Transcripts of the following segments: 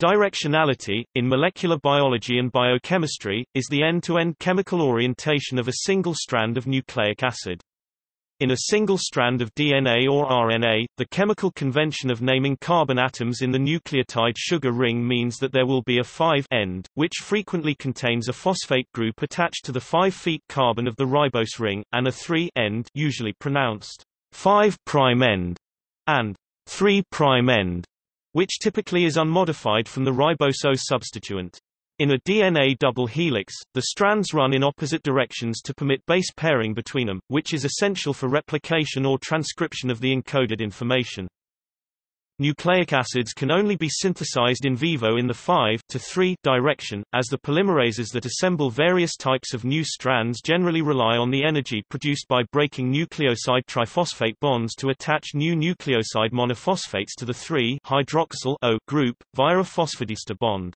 Directionality, in molecular biology and biochemistry, is the end-to-end -end chemical orientation of a single strand of nucleic acid. In a single strand of DNA or RNA, the chemical convention of naming carbon atoms in the nucleotide sugar ring means that there will be a 5 end, which frequently contains a phosphate group attached to the 5' carbon of the ribose ring, and a 3 end usually pronounced 5' end, and 3' end which typically is unmodified from the ribose substituent. In a DNA double helix, the strands run in opposite directions to permit base pairing between them, which is essential for replication or transcription of the encoded information. Nucleic acids can only be synthesized in vivo in the 5 to 3 direction, as the polymerases that assemble various types of new strands generally rely on the energy produced by breaking nucleoside triphosphate bonds to attach new nucleoside monophosphates to the 3-hydroxyl O group, via a phosphodiester bond.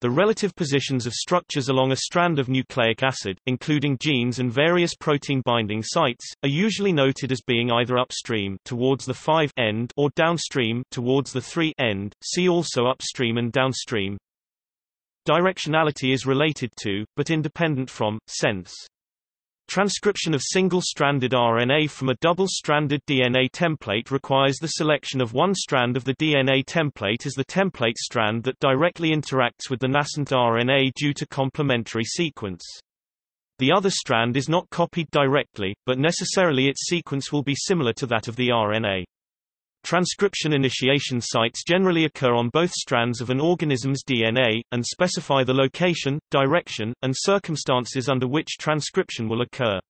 The relative positions of structures along a strand of nucleic acid, including genes and various protein binding sites, are usually noted as being either upstream towards the 5 end or downstream towards the 3 end. See also upstream and downstream. Directionality is related to, but independent from, sense. Transcription of single-stranded RNA from a double-stranded DNA template requires the selection of one strand of the DNA template as the template strand that directly interacts with the nascent RNA due to complementary sequence. The other strand is not copied directly, but necessarily its sequence will be similar to that of the RNA. Transcription initiation sites generally occur on both strands of an organism's DNA, and specify the location, direction, and circumstances under which transcription will occur.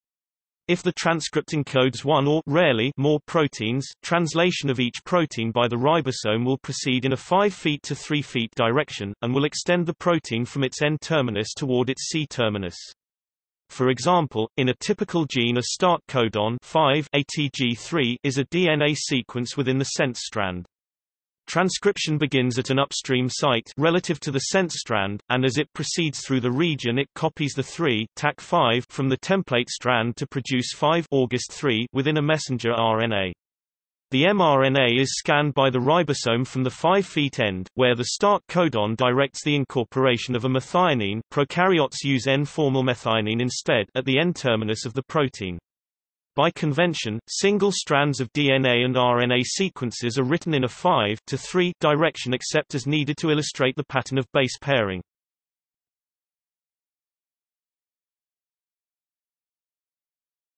If the transcript encodes one or rarely more proteins, translation of each protein by the ribosome will proceed in a 5 feet to 3 feet direction, and will extend the protein from its N-terminus toward its C-terminus. For example, in a typical gene a start codon 5 ATG3 is a DNA sequence within the sense strand. Transcription begins at an upstream site relative to the sense strand, and as it proceeds through the region it copies the 3 TAC5 from the template strand to produce 5 August 3 within a messenger RNA. The mRNA is scanned by the ribosome from the 5' end, where the start codon directs the incorporation of a methionine prokaryotes use N-formyl methionine instead at the N-terminus of the protein. By convention, single strands of DNA and RNA sequences are written in a 5 to 3 direction except as needed to illustrate the pattern of base pairing.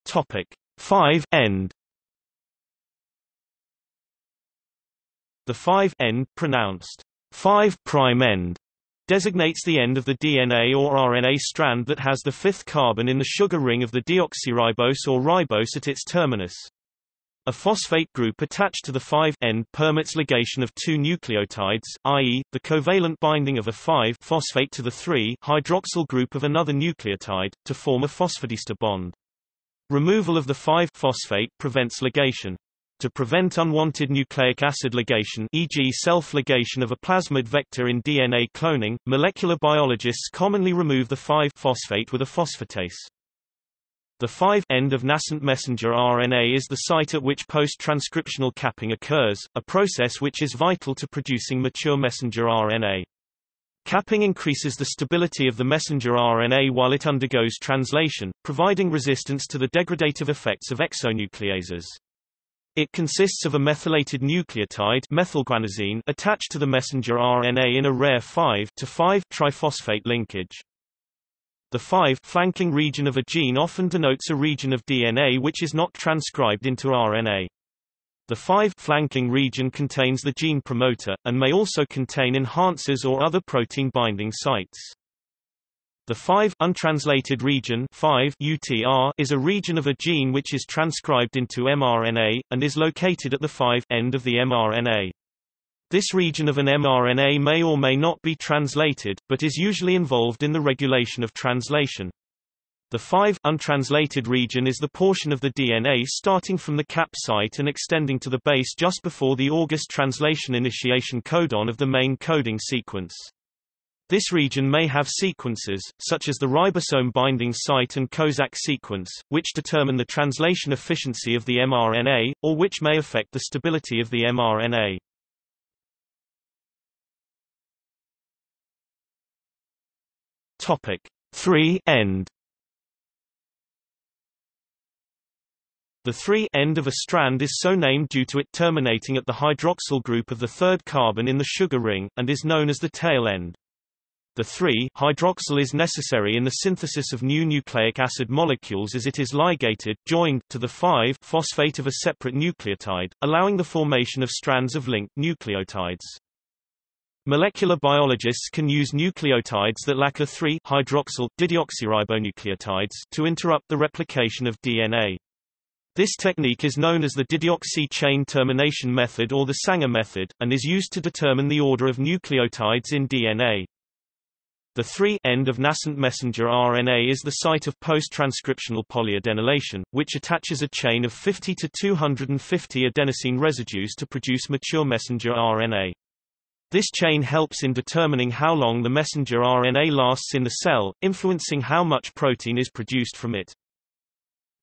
Topic 5 end The 5 end pronounced 5 prime end designates the end of the DNA or RNA strand that has the fifth carbon in the sugar ring of the deoxyribose or ribose at its terminus. A phosphate group attached to the 5 end permits ligation of two nucleotides, i.e., the covalent binding of a 5-phosphate to the 3-hydroxyl group of another nucleotide, to form a phosphodiester bond. Removal of the 5-phosphate prevents ligation. To prevent unwanted nucleic acid ligation e.g. self-ligation of a plasmid vector in DNA cloning, molecular biologists commonly remove the 5-phosphate with a phosphatase. The 5 end of nascent messenger RNA is the site at which post-transcriptional capping occurs, a process which is vital to producing mature messenger RNA. Capping increases the stability of the messenger RNA while it undergoes translation, providing resistance to the degradative effects of exonucleases. It consists of a methylated nucleotide methylguanosine attached to the messenger RNA in a rare 5 to 5 triphosphate linkage. The 5 flanking region of a gene often denotes a region of DNA which is not transcribed into RNA. The 5 flanking region contains the gene promoter, and may also contain enhancers or other protein binding sites. The 5 untranslated region 5 UTR is a region of a gene which is transcribed into mRNA, and is located at the 5 end of the mRNA. This region of an mRNA may or may not be translated, but is usually involved in the regulation of translation. The 5 untranslated region is the portion of the DNA starting from the cap site and extending to the base just before the August translation initiation codon of the main coding sequence. This region may have sequences, such as the ribosome binding site and Kozak sequence, which determine the translation efficiency of the mRNA, or which may affect the stability of the mRNA. Topic 3 end The 3 end of a strand is so named due to it terminating at the hydroxyl group of the third carbon in the sugar ring, and is known as the tail end. The 3-hydroxyl is necessary in the synthesis of new nucleic acid molecules as it is ligated, joined, to the 5-phosphate of a separate nucleotide, allowing the formation of strands of linked nucleotides. Molecular biologists can use nucleotides that lack a 3-hydroxyl dideoxyribonucleotides to interrupt the replication of DNA. This technique is known as the dideoxy chain termination method or the Sanger method, and is used to determine the order of nucleotides in DNA. The 3 end of nascent messenger RNA is the site of post-transcriptional polyadenylation, which attaches a chain of 50 to 250 adenosine residues to produce mature messenger RNA. This chain helps in determining how long the messenger RNA lasts in the cell, influencing how much protein is produced from it.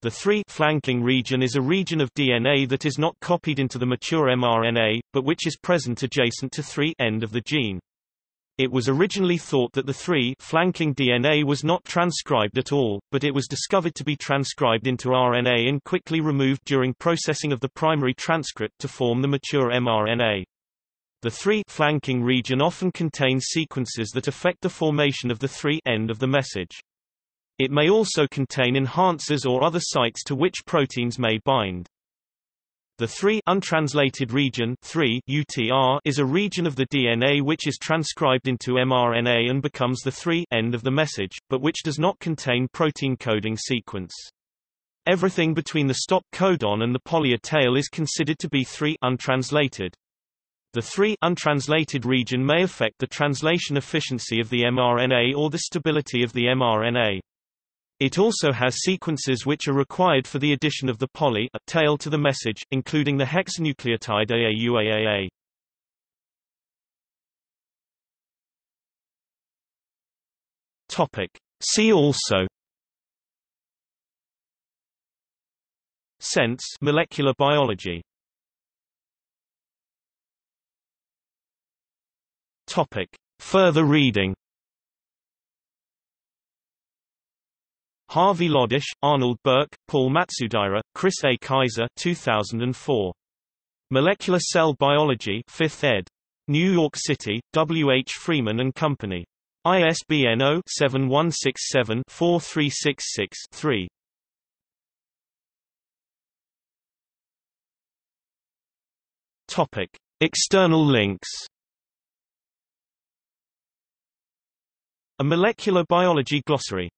The 3 flanking region is a region of DNA that is not copied into the mature mRNA, but which is present adjacent to 3 end of the gene. It was originally thought that the 3 flanking DNA was not transcribed at all, but it was discovered to be transcribed into RNA and quickly removed during processing of the primary transcript to form the mature mRNA. The 3 flanking region often contains sequences that affect the formation of the 3 end of the message. It may also contain enhancers or other sites to which proteins may bind. The 3 untranslated region 3 UTR is a region of the DNA which is transcribed into mRNA and becomes the 3 end of the message, but which does not contain protein coding sequence. Everything between the stop codon and the poly-A tail is considered to be 3 untranslated. The 3 untranslated region may affect the translation efficiency of the mRNA or the stability of the mRNA. It also has sequences which are required for the addition of the poly a tail to the message, including the hexanucleotide AAUAAA. Topic. See also Sense molecular biology Topic. Further reading Harvey Lodish, Arnold Berk, Paul Matsudaira, Chris A. Kaiser 2004. Molecular Cell Biology 5th ed. New York City, W. H. Freeman and Company. ISBN 0-7167-4366-3. Topic. External links A molecular biology glossary